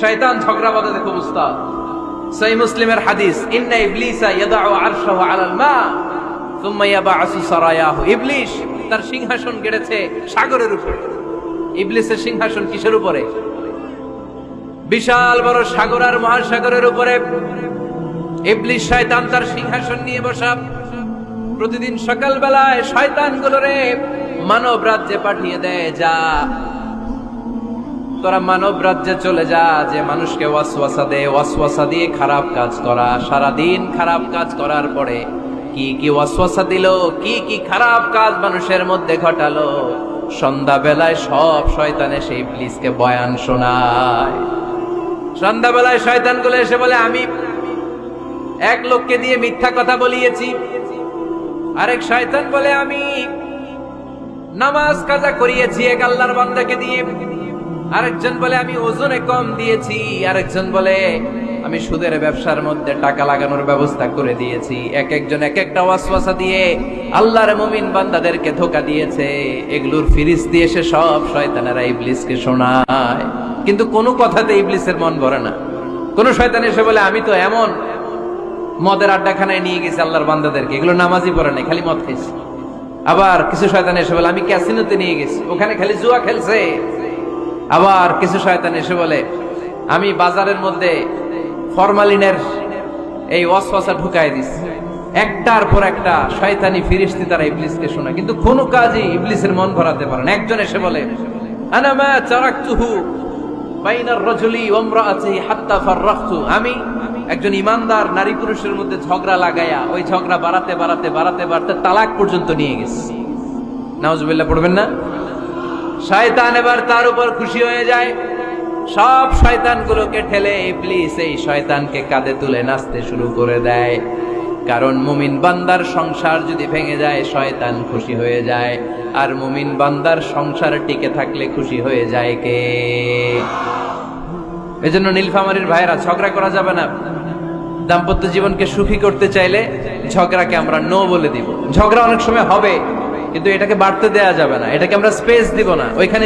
শয়তান ঝগড়া বাঁধাতে খুব উস্তাদ। সহি মুসলিমের হাদিস, ইন্না ইবলিসা ইয়াদাউ আরশাহু আলাল মা, সুম্মা ইয়াবাসু সারায়াহু। ইবলিস তার সিংহাসন গেড়েছে সাগরের উপরে। ইবলিসের সিংহাসন কিসের উপরে? বিশাল বড় সাগর আর মহাসাগরের উপরে। ইবলিস শয়তান তার সিংহাসন নিয়ে বসা। প্রতিদিন সকালবেলায় শয়তান গুলোরে মানব রাজ্যে পাঠিয়ে দেয়, যা তোরা মানব রাজ্যে চলে যা, যে মানুষকে ওয়াসওয়াসা দে। ওয়াসওয়াসা দিয়ে খারাপ কাজ করা সারা দিন খারাপ কাজ করার পরে কি কি ওয়াসওয়াসা দিল, কি কি খারাপ কাজ মানুষের মধ্যে ঘটালো? সন্ধ্যাবেলায় সব শয়তানে সেই ইবলিসকে বয়ান শোনায়। সন্ধ্যাবেলায় শয়তানগুলো এসে বলে, আমি এক লোককে দিয়ে মিথ্যা কথা বলিয়েছি। আরেক শয়তান বলে, আমি নামাজ কাজা করিয়েছি এক আল্লাহর বান্দাকে দিয়ে। আরেকজন বলে, আমি ওজনে কম দিয়েছি। আরেকজন বলে, আমি সুদের ব্যবসার মধ্যে টাকা লাগানোর ব্যবস্থা করে দিয়েছি। এক একজন এক একটা ওয়াসওয়াসা দিয়ে আল্লাহর মুমিন বান্দাদেরকে ধোকা দিয়েছে। এগুলোর ফিরিস দিয়ে সে সব শয়তানেরা ইবলিসকে শোনায়। কিন্তু কোনো কথাতে ইবলিসের মন ভরে না। কোন শয়তান এসে বলে, আমি তো এমন মদের আড্ডাখানায় নিয়ে গেছি আল্লাহর বান্দাদেরকে। এগুলো নামাজই পড়ে নাই, খালি মদ খাইছে। আবার কিছু শয়তান এসে বলে, আমি ক্যাসিনোতে নিয়ে গেছি, ওখানে খালি জুয়া খেলছে। আবার কিছু শয়তান এসে বলে, আমি বাজারের মধ্যে ফরমালিনের এই ওয়াসওয়াসা ঢুকাই দিছি। একটার পর একটা শয়তানি ফিরিস্তি তারা ইবলিসকে শোনা কিন্তু কোনো কাজই ইবলিসের মন ভরাতে পারে না। একজন এসে বলে, আনা মা চারাকতুহু বাইনার রজলি ওমরাআতিহি হাত্তা ফাররাখতু আমি একজন ইমানদার নারী পুরুষের মধ্যে ঝগড়া লাগায়া ওই ঝগড়া বাড়াতে বাড়াতে বাড়াতে বাড়াতে তালাক পর্যন্ত নিয়ে গেছি। নাউজুবিল্লাহ, পড়বেন না? শয়তান এবার তার উপর খুশি হয়ে যায়। সব শয়তানগুলোকে ঠেলে ইবলিস এই শয়তানকে কাঁধে তুলে নাচতে শুরু করে দেয়। কারণ মুমিন বান্দার সংসার যদি ভেঙে যায়, শয়তান খুশি হয়ে যায়। আর মুমিন বান্দার সংসার টিকে থাকলে খুশি হয়ে যায় কে? এজন্য নীলফামারীর ভাইরা ঝগড়া করা যাবে না। দাম্পত্য জীবনকে সুখী করতে চাইলে ঝগড়াকে আমরা নো বলে দিব। ঝগড়া অনেক সময় হবে। কিন্তু এটাকে বাড়তে দেয়া যাবে না। এটাকে আমরা স্পেস দিব না। ওইখানে